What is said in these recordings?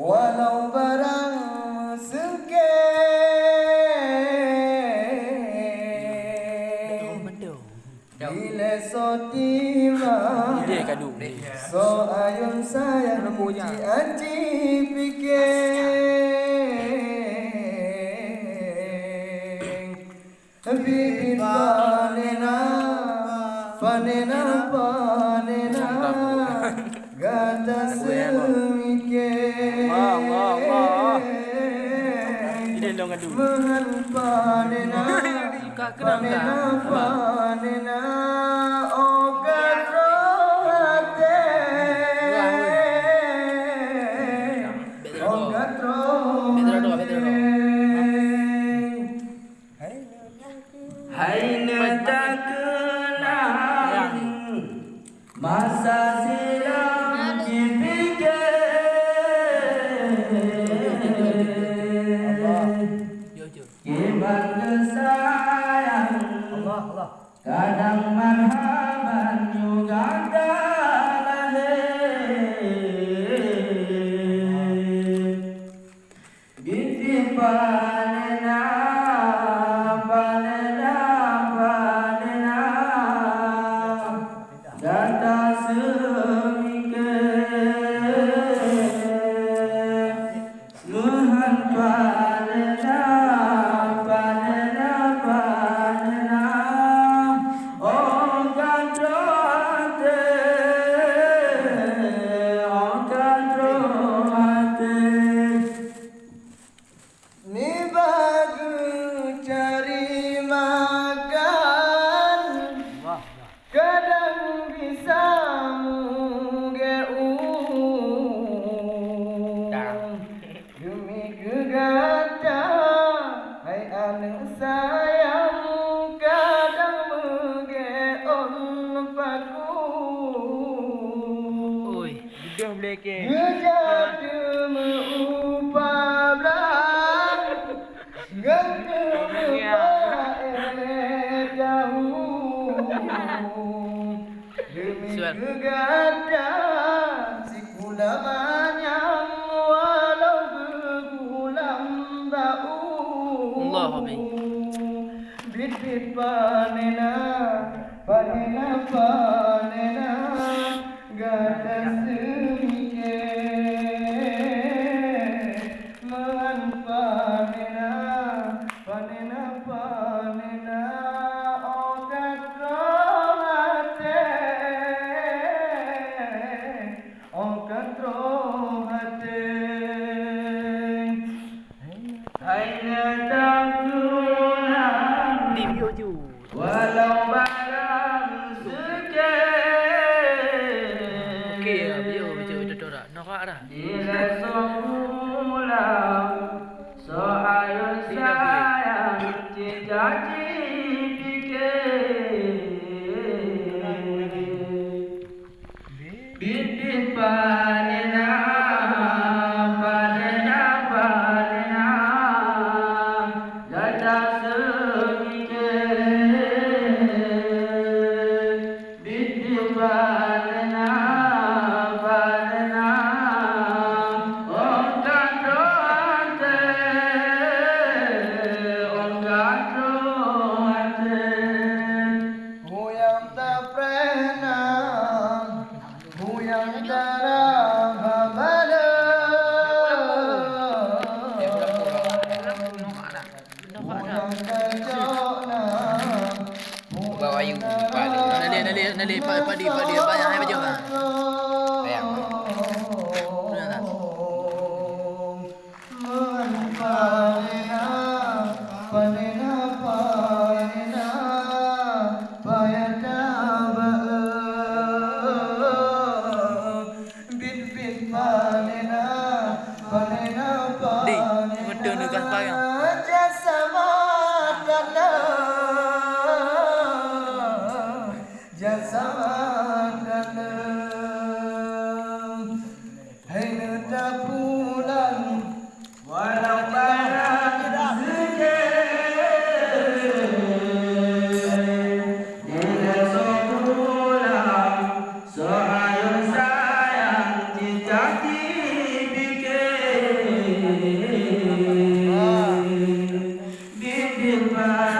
Walau barang sengket Bila so So ayun sayang Ci anci fikir. dong aduh. Mahal panenah, panenah panenah. كان Jom leke. Ngejadum upabla. Ngejadum upabla. Demi kegadaan si kulamanya walau bergulam bau. Allahumma. Bit bit panena panena panena. iya iya iya iya iya iya iya iya iya iya Dale, đi pa, di, pa, di, pa, hai ba trường à? Bèo à? Đi, một đường được gần bao nhiêu? Goodbye.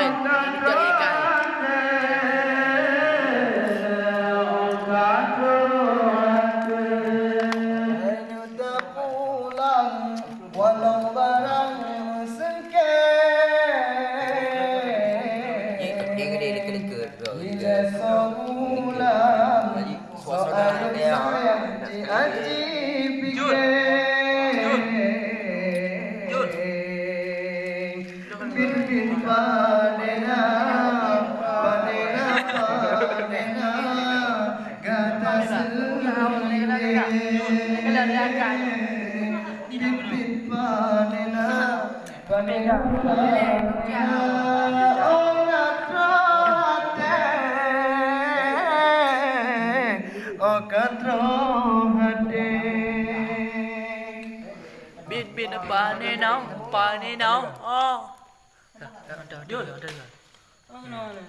Amen. Panino, panino, oh. Dah, dah, dah, dah, dah, dah, dah.